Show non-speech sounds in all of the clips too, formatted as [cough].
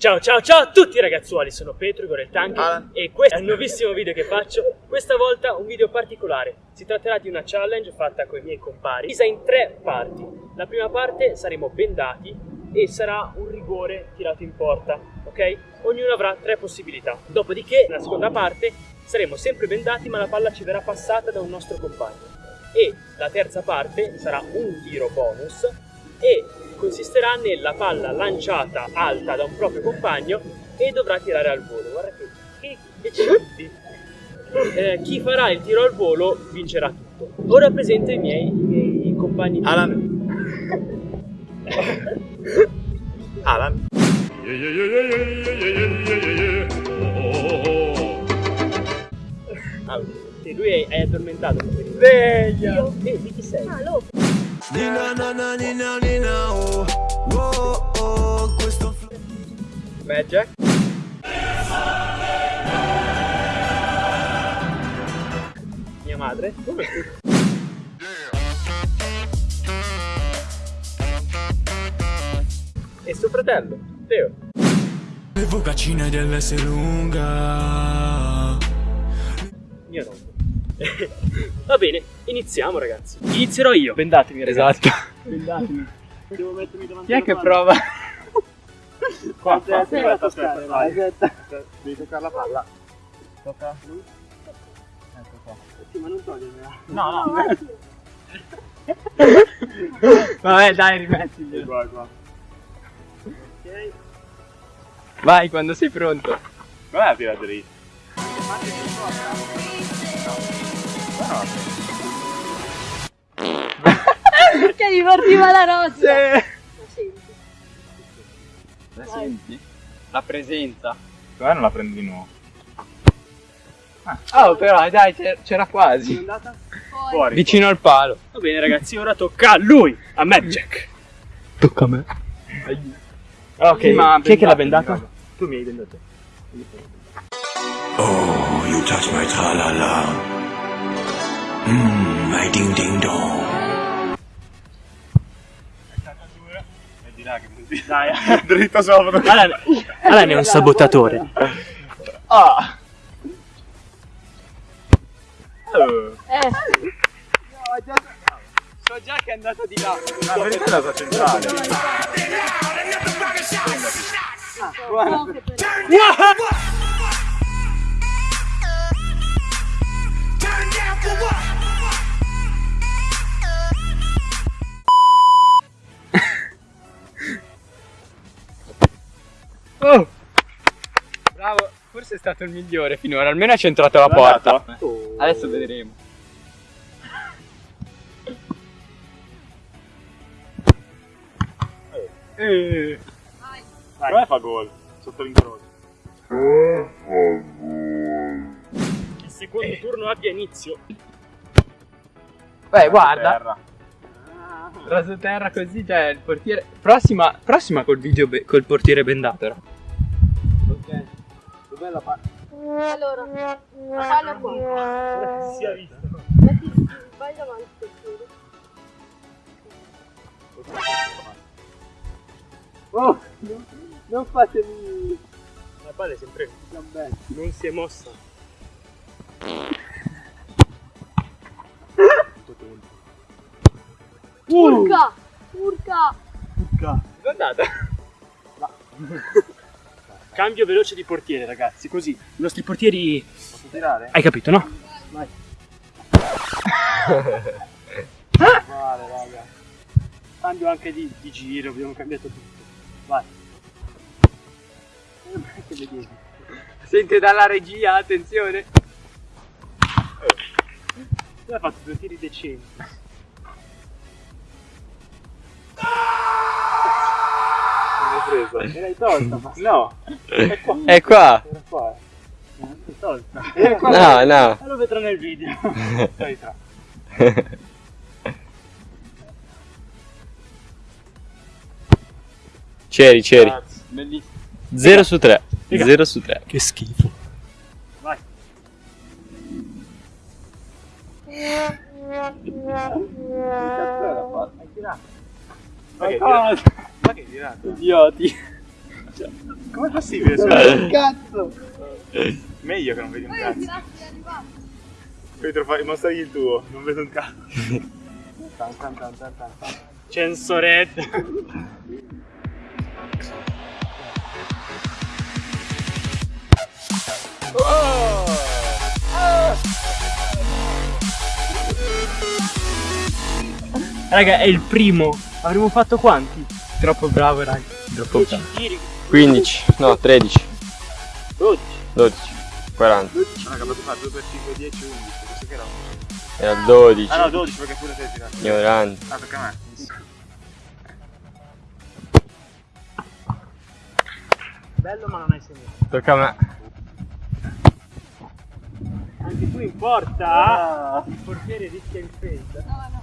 Ciao ciao ciao a tutti ragazzuoli, sono Petro Igor il Tank e questo è il nuovissimo video che faccio, questa volta un video particolare, si tratterà di una challenge fatta con i miei compari, divisa in tre parti, la prima parte saremo bendati e sarà un rigore tirato in porta, ok? Ognuno avrà tre possibilità, dopodiché nella seconda parte saremo sempre bendati ma la palla ci verrà passata da un nostro compagno. E la terza parte sarà un tiro bonus e consisterà nella palla lanciata alta da un proprio compagno e dovrà tirare al volo. Guarda che, che decenti! Eh, chi farà il tiro al volo vincerà tutto. Ora presento i miei, i miei compagni. Alan. Alan. Allora, se lui hai, hai addormentato, Sveglia! io e di chi sei? Ah, Nina nana nina nina oh oh oh questo Magic. Mia madre? E suo fratello, Teo. Le focaccine dell'S lunga Mio nonno. [laughs] Va bene, iniziamo ragazzi. Inizierò io. Bendatemi ragazzi. Esatto. [laughs] Bendatemi. Devo mettermi davanti Chi è che palla. prova? [laughs] Qua, Aspetta, aspetta, aspetta, aspetta, aspetta, vai. aspetta. Devi toccare la palla. Tocca lui. Ecco qua. Sì, ma non togliermela. No, no. [laughs] Vabbè, dai, rimettili. Qua, qua. Ok. Vai quando sei pronto. Guarda tira dritto. Che gli partiva la roscia. La senti? La presenza. Guarda non la prendi di nuovo. Oh, però dai, c'era- c'era quasi. andata? Fuori. Vicino al palo. Va bene ragazzi, ora tocca a lui, a Jack. Tocca a me. Ok, m'ha chi è che l'ha bendato? Tu mi hai bendato. Oh you touch my tra la la Mmm my ding ding dong là che. Dai, [laughs] Dritto sopra. Alan, Alan è un sabotatore. Ah. Eh, So già che è andato di là. La verità è la sua centrale. no, Oh. Bravo, forse è stato il migliore finora, almeno ha centrato la porta. Adesso vedremo. Eh. Come fa gol? Sotto l'incrocio. Il secondo turno abbia inizio. Beh, guarda, Terra. raso terra così, cioè il portiere. Prossima, prossima col video col portiere bendato. Era. Ok. Dov'è la palla? Allora, la palla qua. [laughs] Si è visto. Metti, vai davanti per favore. Oh, non fatemi. La palla è sempre non si è mossa. Urca! Urca! Dove è andata? [laughs] Cambio veloce di portiere, ragazzi. Così i nostri portieri. Posso tirare? Hai capito, no? [laughs] Vale, raga. Cambio anche di, di giro, abbiamo cambiato tutto. Vai. Eh? Sente dalla regia, attenzione. Tu hai fatto due tiri decenti. Me l'hai tolta, ma No. è qua. È qua. Era qua. L'hai tolta. No, no. Ma lo vedrò nel video. [laughs] Dai, tra. C'eri, c'eri. Grazie. Bellissimo. 0 su 3. Raga. 0 su 3. Che schifo. Vai. Hai tirato. Ma che cosa? Ma che tirato? Idioti. Com'è possibile? Cazzo! Meglio che non vedi un cazzo. Pietro, fai, mostragli il tuo, non vedo un cazzo. Censoretto. Raga, è il primo. Avremmo fatto quanti? Troppo bravo, raga. Troppo 10 giri. 15, no 13, 12. 12, 40, Raga, potete fare 2 per 5, 10, 11. Questo che era un... era 12, Ah no, 12 perché pure sei tirato. ignorante. Ah, tocca a me. Bello ma non hai segnato. Tocca a me. Anche tu in porta. Il portiere rischia il fade. No, no.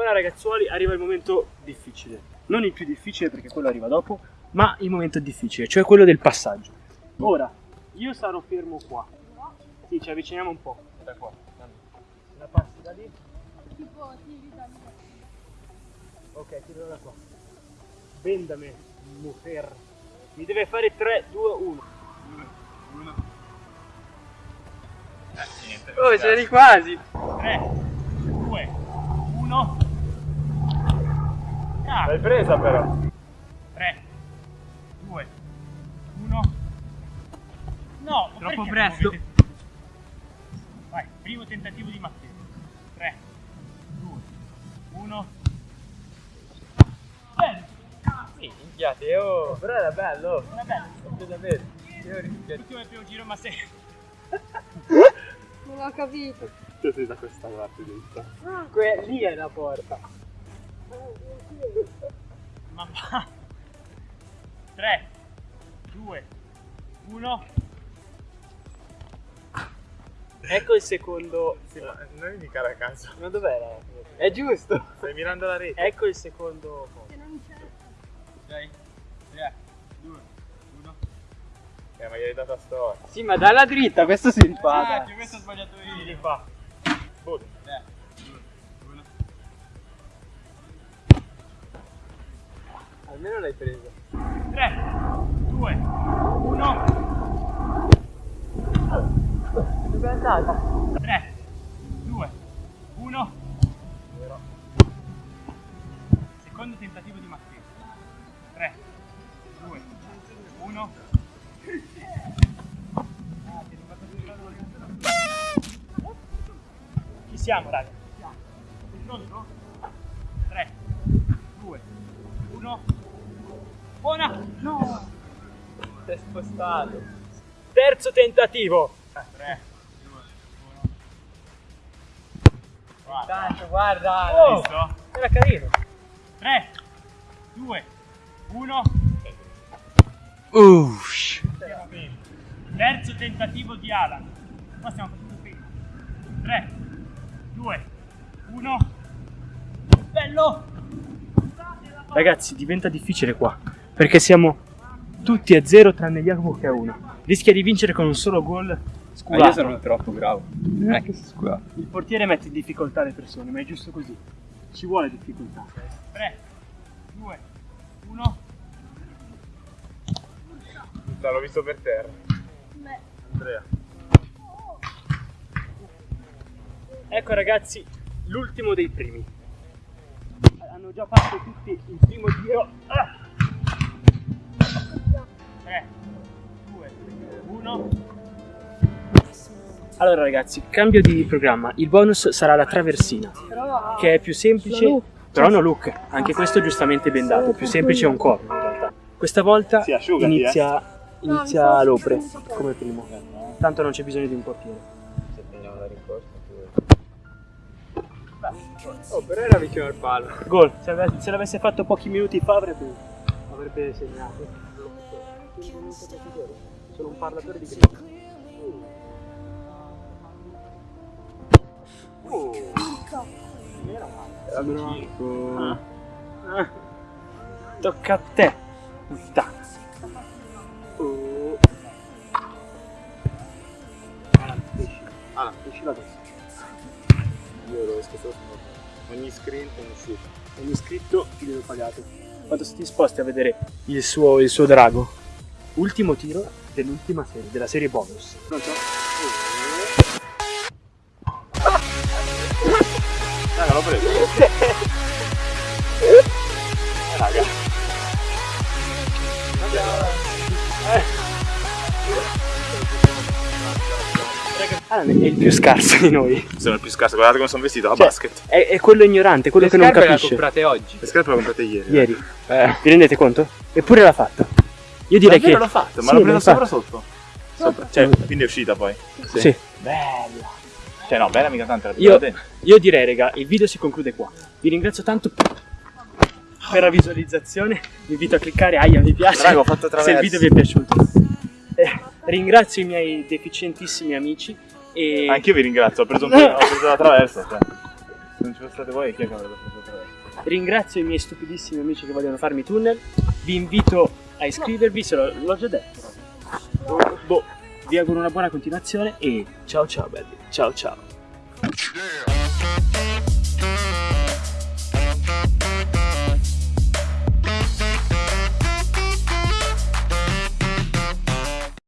Ora ragazzuoli arriva il momento difficile. Non il più difficile perché quello arriva dopo, ma il momento difficile, cioè quello del passaggio. Ora, io sarò fermo qua. Sì, ci avviciniamo un po'. Da qua. La passi da lì. Tipo, tiri da lì. Ok, tiro da qua. Vendame, mujer. Mi deve fare 3, 2, 1. Oh, c'eri quasi! 3, 2, 1. Ah, L'hai presa però. 3, 2, 1. No, Troppo presto. Vai, primo tentativo di Matteo. 3, 2, 1. Bello. Sì, Minchiate, oh! però era bello. Era bello. Rischio. L'ultimo è il primo giro, ma se... Non ho capito. Tu sei da questa parte giusta. Que- lì è la porta. Ma va. 3, 2, 1. Ecco il secondo. Sì, ma non indicare a caso. Ma dov'era? È giusto! Stai mirando la rete. Ecco il secondo. Se non c'è. 6, 3, 2, 1. Eh, ma gli hai dato a storia. Sì, ma dalla dritta, questo si rifà. dai. questo ho sbagliato io. Li fa. Boh. 3, Almeno l'hai preso. 3, 2, 1. Dove è andata? 3, 2, 1. Secondo tentativo di Matteo. 3, 2, 1. Ci siamo, raga. Buona! No! Si è spostato. Terzo tentativo. 3, 2, 1. Tanto, guarda. Oh, visto? era carino. 3, 2, 1. Uff. Terzo tentativo di Alan. Qua stiamo facendo bene. 3, 2, 1. Bello! Ragazzi, diventa difficile qua. Perché siamo tutti a zero tranne Jacopo che ha uno. Rischia di vincere con un solo gol Ma scurato. io sono troppo bravo. Non è che si scusa. Il portiere mette in difficoltà le persone, ma è giusto così. Ci vuole difficoltà. 3, 2, 1. L'ho visto per terra. Beh, Andrea. Ecco ragazzi, l'ultimo dei primi. Hanno già fatto tutti il primo giro. Ah! 3, 2, 1. Allora ragazzi, cambio di programma. Il bonus sarà la traversina, però. che è più semplice. Look. Però no look, anche questo giustamente bendato, più semplice è un corno in realtà. Questa volta Sì, asciugati, inizia, inizia l'opre come primo. Tanto non c'è bisogno di un portiere. Se prendiamo la rincorsa, Oh, però era vicino al palo. Gol, se l'avesse fatto pochi minuti fa avrebbe, avrebbe segnato. Sono un parlatore di grinta. Ah. Ah. Tocca a te. Puttana. Oh. Ah, esci la testa. Io lo esco solo su ogni è un uscita. Ogni iscritto video pagato. Quanto siete disposti a vedere il suo, il suo drago? Ultimo tiro dell'ultima serie, della serie bonus. Pronto? Raga, l'ho preso. Eh, raga. Alan è il più scarso di noi. Sono il più scarso, guardate come sono vestito, a Cioè, basket. È, è quello ignorante, quello Le che non scarpe le ha capisce. comprate oggi. Le scarpe le ho comprate ieri. Ieri. Eh. Vi rendete conto? Eppure l'ha fatto. Io direi che. l'ho fatto, ma Sì, l'ho l'hai sopra sotto? Sopra. Cioè, quindi è uscita poi. Sì. Bella. Cioè, no, bella mica tanto, Io, io direi, raga, il video si conclude qua. Vi ringrazio tanto per la visualizzazione. Vi invito a cliccare aia mi piace Raga, ho fatto [laughs] se il video vi è piaciuto. Eh, ringrazio i miei deficientissimi amici e Anch'io vi ringrazio, ho preso, un po', ho preso la traversa. Cioè. Se non ci foste voi, chi è che avrebbe preso la traversa? ringrazio i miei stupidissimi amici che vogliono farmi tunnel. Vi invito a iscrivervi, se lo- l'ho già detto. Boh, vi auguro una buona continuazione e ciao ciao belli. Ciao ciao.